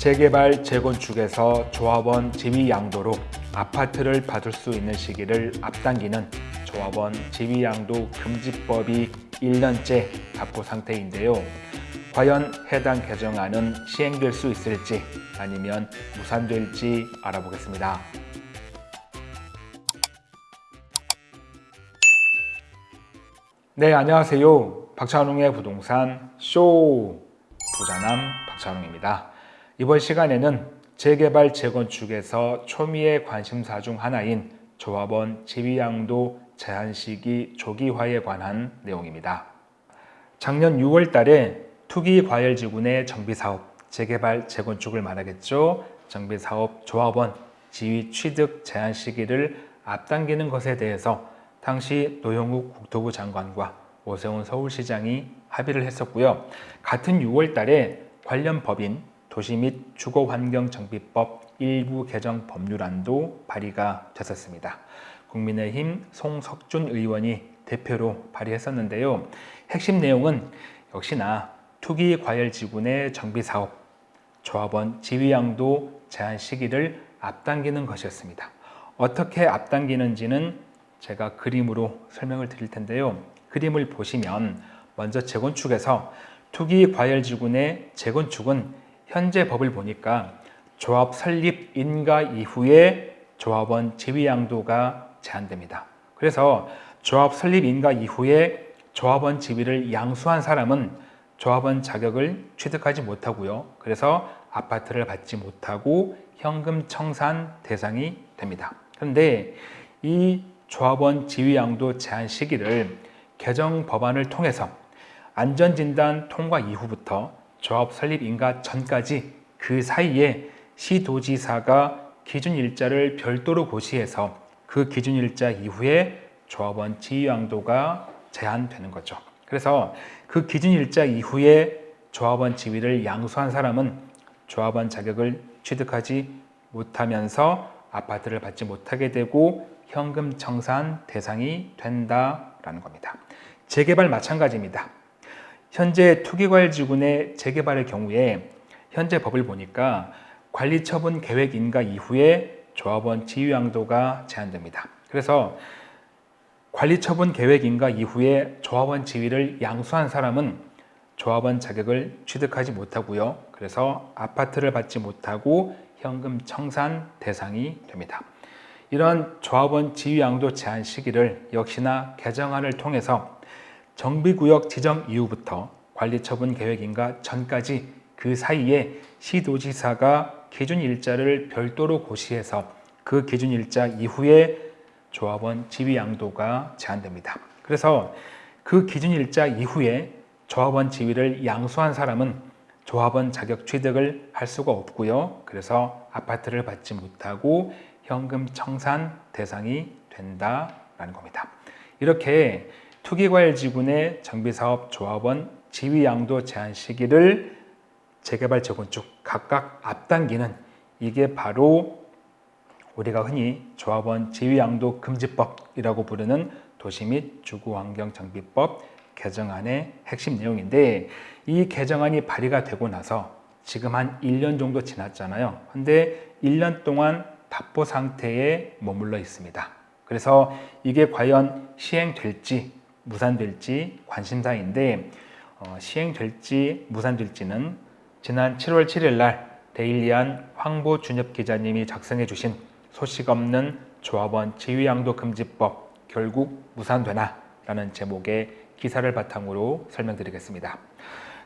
재개발, 재건축에서 조합원 지위 양도로 아파트를 받을 수 있는 시기를 앞당기는 조합원 지위 양도 금지법이 1년째 답고 상태인데요. 과연 해당 개정안은 시행될 수 있을지 아니면 무산될지 알아보겠습니다. 네, 안녕하세요. 박찬웅의 부동산 쇼 부자남 박찬웅입니다. 이번 시간에는 재개발, 재건축에서 초미의 관심사 중 하나인 조합원 지위양도 제한 시기 조기화에 관한 내용입니다. 작년 6월 달에 투기과열지구내 정비사업, 재개발, 재건축을 말하겠죠. 정비사업 조합원 지위 취득 제한 시기를 앞당기는 것에 대해서 당시 노영욱 국토부 장관과 오세훈 서울시장이 합의를 했었고요. 같은 6월 달에 관련 법인 도시 및 주거환경정비법 일부 개정 법률안도 발의가 됐었습니다. 국민의힘 송석준 의원이 대표로 발의했었는데요. 핵심 내용은 역시나 투기 과열 지구내 정비 사업, 조합원 지위양도 제한 시기를 앞당기는 것이었습니다. 어떻게 앞당기는지는 제가 그림으로 설명을 드릴 텐데요. 그림을 보시면 먼저 재건축에서 투기 과열 지구 내 재건축은 현재 법을 보니까 조합 설립 인가 이후에 조합원 지위 양도가 제한됩니다. 그래서 조합 설립 인가 이후에 조합원 지위를 양수한 사람은 조합원 자격을 취득하지 못하고요. 그래서 아파트를 받지 못하고 현금 청산 대상이 됩니다. 그런데 이 조합원 지위 양도 제한 시기를 개정 법안을 통해서 안전진단 통과 이후부터 조합 설립 인가 전까지 그 사이에 시도지사가 기준 일자를 별도로 고시해서 그 기준 일자 이후에 조합원 지위 양도가 제한되는 거죠. 그래서 그 기준 일자 이후에 조합원 지위를 양수한 사람은 조합원 자격을 취득하지 못하면서 아파트를 받지 못하게 되고 현금 청산 대상이 된다라는 겁니다. 재개발 마찬가지입니다. 현재 투기과열지구내 재개발의 경우에 현재 법을 보니까 관리처분 계획 인가 이후에 조합원 지위양도가 제한됩니다. 그래서 관리처분 계획 인가 이후에 조합원 지위를 양수한 사람은 조합원 자격을 취득하지 못하고요. 그래서 아파트를 받지 못하고 현금 청산 대상이 됩니다. 이런 조합원 지위양도 제한 시기를 역시나 개정안을 통해서 정비구역 지정 이후부터 관리처분 계획인가 전까지 그 사이에 시도지사가 기준 일자를 별도로 고시해서 그 기준 일자 이후에 조합원 지위 양도가 제한됩니다. 그래서 그 기준 일자 이후에 조합원 지위를 양수한 사람은 조합원 자격 취득을 할 수가 없고요. 그래서 아파트를 받지 못하고 현금 청산 대상이 된다라는 겁니다. 이렇게 투기과열지구내 정비사업 조합원 지위양도 제한 시기를 재개발 재건축 각각 앞당기는 이게 바로 우리가 흔히 조합원 지위양도 금지법이라고 부르는 도시 및 주거환경정비법 개정안의 핵심 내용인데 이 개정안이 발의가 되고 나서 지금 한 1년 정도 지났잖아요. 근데 1년 동안 답보 상태에 머물러 있습니다. 그래서 이게 과연 시행될지 무산될지 관심사인데 어, 시행될지 무산될지는 지난 7월 7일 날 데일리안 황보 준엽 기자님이 작성해 주신 소식 없는 조합원 지위양도 금지법 결국 무산되나 라는 제목의 기사를 바탕으로 설명드리겠습니다.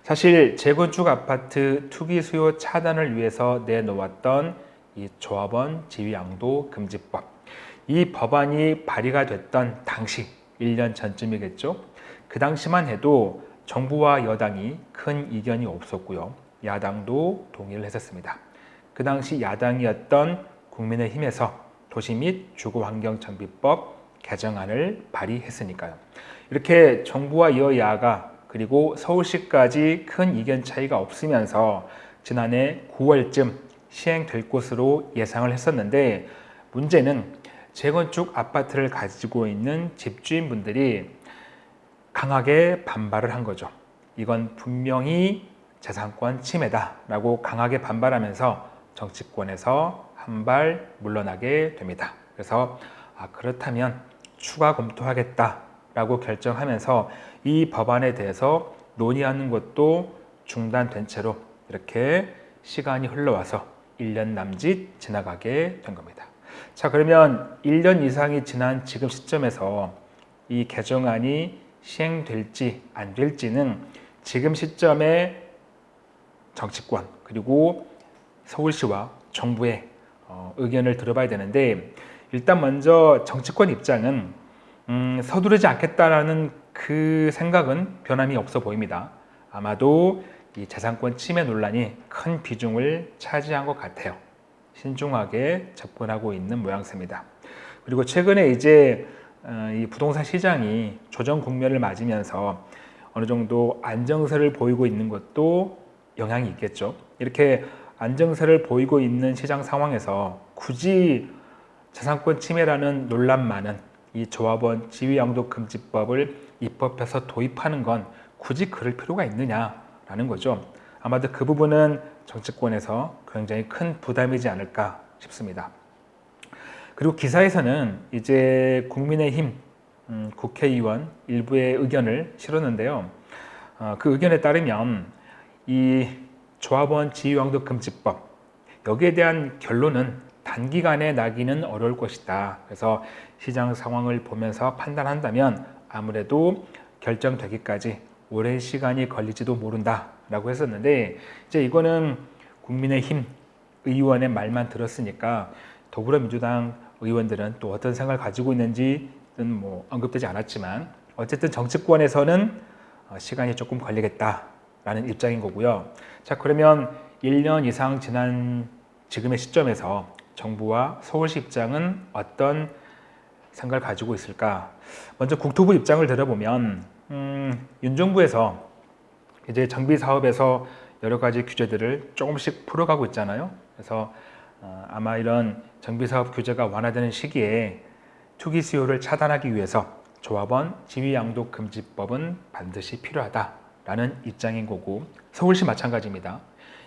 사실 재건축 아파트 투기 수요 차단을 위해서 내놓았던 이 조합원 지위양도 금지법 이 법안이 발의가 됐던 당시 1년 전쯤이겠죠. 그 당시만 해도 정부와 여당이 큰 이견이 없었고요. 야당도 동의를 했었습니다. 그 당시 야당이었던 국민의힘에서 도시 및 주거환경정비법 개정안을 발의했으니까요. 이렇게 정부와 여야가 그리고 서울시까지 큰 이견 차이가 없으면서 지난해 9월쯤 시행될 것으로 예상을 했었는데 문제는 재건축 아파트를 가지고 있는 집주인분들이 강하게 반발을 한 거죠. 이건 분명히 재산권 침해다 라고 강하게 반발하면서 정치권에서 한 발 물러나게 됩니다. 그래서 아, 그렇다면 추가 검토하겠다 라고 결정하면서 이 법안에 대해서 논의하는 것도 중단된 채로 이렇게 시간이 흘러와서 1년 남짓 지나가게 된 겁니다. 자, 그러면 1년 이상이 지난 지금 시점에서 이 개정안이 시행될지 안 될지는 지금 시점에 정치권 그리고 서울시와 정부의 어, 의견을 들어봐야 되는데 일단 먼저 정치권 입장은 음, 서두르지 않겠다라는 그 생각은 변함이 없어 보입니다. 아마도 이 재산권 침해 논란이 큰 비중을 차지한 것 같아요. 신중하게 접근하고 있는 모양새입니다. 그리고 최근에 이제 어, 이 부동산 시장이 조정 국면을 맞으면서 어느 정도 안정세를 보이고 있는 것도 영향이 있겠죠. 이렇게 안정세를 보이고 있는 시장 상황에서 굳이 재산권 침해라는 논란 많은 이 조합원 지위양도 금지법을 입법해서 도입하는 건 굳이 그럴 필요가 있느냐라는 거죠. 아마도 그 부분은 정치권에서 굉장히 큰 부담이지 않을까 싶습니다. 그리고 기사에서는 이제 국민의힘 음, 국회의원 일부의 의견을 실었는데요. 어, 그 의견에 따르면 이 조합원 지위왕도 금지법 여기에 대한 결론은 단기간에 나기는 어려울 것이다. 그래서 시장 상황을 보면서 판단한다면 아무래도 결정되기까지 오랜 시간이 걸릴지도 모른다 라고 했었는데 이제 이거는 국민의힘 의원의 말만 들었으니까 더불어민주당 의원들은 또 어떤 생각을 가지고 있는지는 뭐 언급되지 않았지만 어쨌든 정치권에서는 어, 시간이 조금 걸리겠다라는 입장인 거고요. 자 그러면 1년 이상 지난 지금의 시점에서 정부와 서울시 입장은 어떤 생각을 가지고 있을까? 먼저 국토부 입장을 들어보면 음, 윤 정부에서 이제 정비 사업에서 여러 가지 규제들을 조금씩 풀어가고 있잖아요. 그래서 어, 아마 이런 정비 사업 규제가 완화되는 시기에 투기 수요를 차단하기 위해서 조합원 지위양도 금지법은 반드시 필요하다라는 입장인 거고 서울시 마찬가지입니다.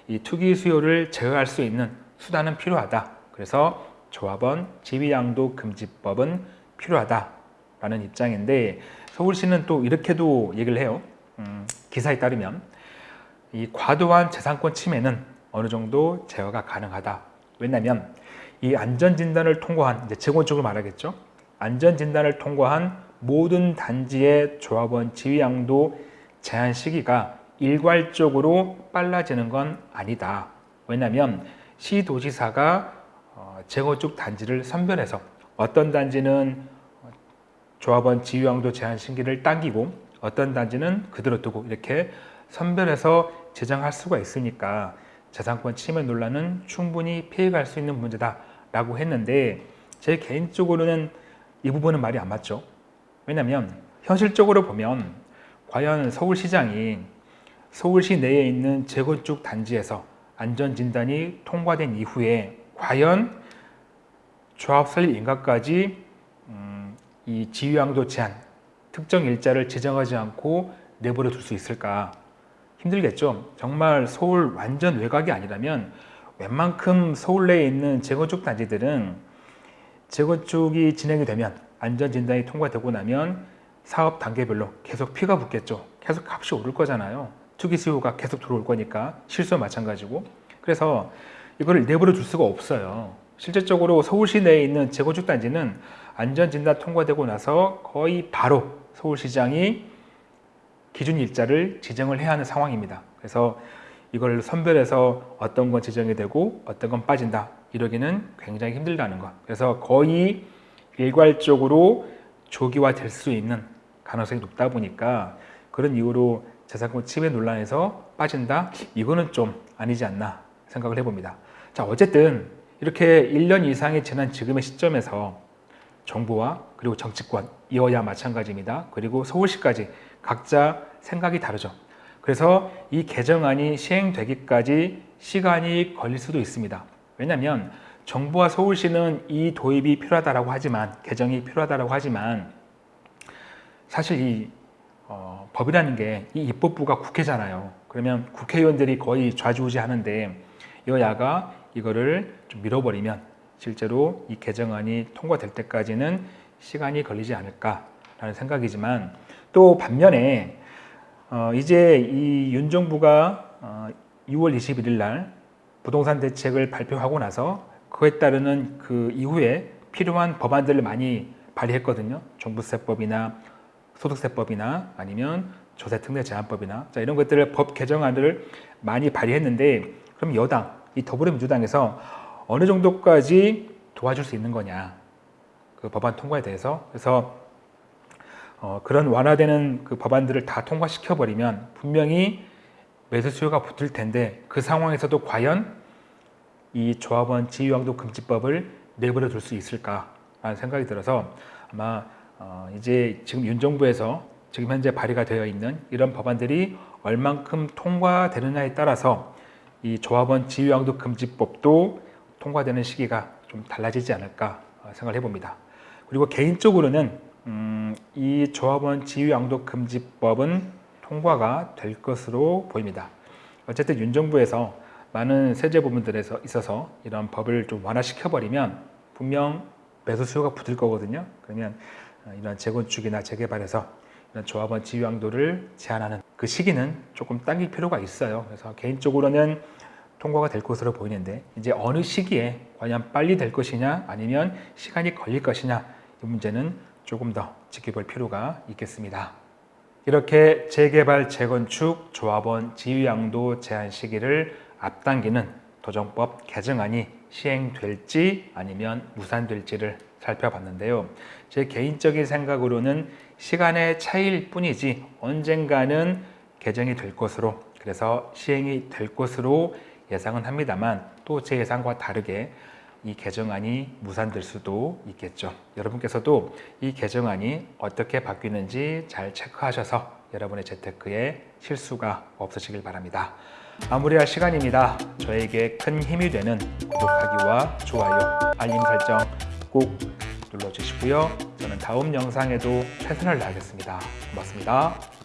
이 투기 수요를 제어할 수 있는 수단은 필요하다. 그래서 조합원 지위양도 금지법은 필요하다라는 입장인데 서울시는 또 이렇게도 얘기를 해요. 음, 기사에 따르면 이 과도한 재산권 침해는 어느 정도 제어가 가능하다. 왜냐하면 이 안전진단을 통과한 이제 재건축을 말하겠죠. 안전진단을 통과한 모든 단지의 조합원 지위양도 제한 시기가 일괄적으로 빨라지는 건 아니다. 왜냐하면 시도지사가 어, 재건축 단지를 선별해서 어떤 단지는 조합원 지위양도 제한 시기를 당기고 어떤 단지는 그대로 두고 이렇게 선별해서 제정할 수가 있으니까 재산권 침해 논란은 충분히 피해갈 수 있는 문제다 라고 했는데 제 개인적으로는 이 부분은 말이 안 맞죠. 왜냐하면 현실적으로 보면 과연 서울시장이 서울시 내에 있는 재건축 단지에서 안전진단이 통과된 이후에 과연 조합 설립 인가까지 음, 이 지휘양도 제한 특정 일자를 지정하지 않고 내버려 둘 수 있을까 힘들겠죠. 정말 서울 완전 외곽이 아니라면 웬만큼 서울 내에 있는 재건축 단지들은 재건축이 진행이 되면 안전진단이 통과되고 나면 사업 단계별로 계속 피가 붙겠죠. 계속 값이 오를 거잖아요. 투기 수요가 계속 들어올 거니까 실수와 마찬가지고 그래서 이거를 내버려 둘 수가 없어요. 실질적으로 서울시 내에 있는 재건축 단지는 안전진단 통과되고 나서 거의 바로 서울시장이 기준 일자를 지정을 해야 하는 상황입니다. 그래서 이걸 선별해서 어떤 건 지정이 되고 어떤 건 빠진다 이러기는 굉장히 힘들다는 것. 그래서 거의 일괄적으로 조기화 될 수 있는 가능성이 높다 보니까 그런 이유로 재산권 침해 논란에서 빠진다? 이거는 좀 아니지 않나 생각을 해봅니다. 자, 어쨌든 이렇게 1년 이상이 지난 지금의 시점에서 정부와 그리고 정치권, 이어야 마찬가지입니다. 그리고 서울시까지 각자 생각이 다르죠. 그래서 이 개정안이 시행되기까지 시간이 걸릴 수도 있습니다. 왜냐하면 정부와 서울시는 이 도입이 필요하다고 하지만 개정이 필요하다고 하지만 사실 이 어, 법이라는 게 이 입법부가 국회잖아요. 그러면 국회의원들이 거의 좌지우지 하는데 여야가 이거를 좀 밀어버리면 실제로 이 개정안이 통과될 때까지는 시간이 걸리지 않을까라는 생각이지만 또 반면에 어, 이제 이 윤 정부가 어, 6월 21일 날 부동산 대책을 발표하고 나서 그에 따르는 그 이후에 필요한 법안들을 많이 발의했거든요. 종부세법이나 소득세법이나 아니면 조세특례 제한법이나 자, 이런 것들을 법 개정안을 많이 발의했는데 그럼 여당 이 더불어민주당에서 어느 정도까지 도와줄 수 있는 거냐. 그 법안 통과에 대해서. 그래서 어, 그런 완화되는 그 법안들을 다 통과시켜 버리면 분명히 매수 수요가 붙을 텐데 그 상황에서도 과연 이 조합원 지위왕도 금지법을 내버려 둘 수 있을까라는 생각이 들어서 아마 어, 이제 지금 윤 정부에서 지금 현재 발의가 되어 있는 이런 법안들이 얼만큼 통과되느냐에 따라서 이 조합원 지위왕도 금지법도 통과되는 시기가 좀 달라지지 않을까 어, 생각을 해봅니다. 그리고 개인적으로는 음, 이 조합원 지위왕도 금지법은 통과가 될 것으로 보입니다. 어쨌든 윤 정부에서 많은 세제 부분들에 서 있어서 이런 법을 좀 완화시켜 버리면 분명 매수 수요가 붙을 거거든요. 그러면 어, 이런 재건축이나 재개발에서 이런 조합원 지위왕도를 제한하는 그 시기는 조금 당길 필요가 있어요. 그래서 개인적으로는 통과가 될 것으로 보이는데 이제 어느 시기에 과연 빨리 될 것이냐 아니면 시간이 걸릴 것이냐 이 문제는 조금 더 지켜볼 필요가 있겠습니다. 이렇게 재개발, 재건축, 조합원 지위양도 제한 시기를 앞당기는 도정법 개정안이 시행될지 아니면 무산될지를 살펴봤는데요. 제 개인적인 생각으로는 시간의 차이일 뿐이지 언젠가는 개정이 될 것으로 그래서 시행이 될 것으로 예상은 합니다만 또 제 예상과 다르게 이 개정안이 무산될 수도 있겠죠. 여러분께서도 이 개정안이 어떻게 바뀌는지 잘 체크하셔서 여러분의 재테크에 실수가 없으시길 바랍니다. 마무리할 시간입니다. 저에게 큰 힘이 되는 구독하기와 좋아요, 알림 설정 꼭 눌러주시고요. 저는 다음 영상에도 최선을 다하겠습니다. 고맙습니다.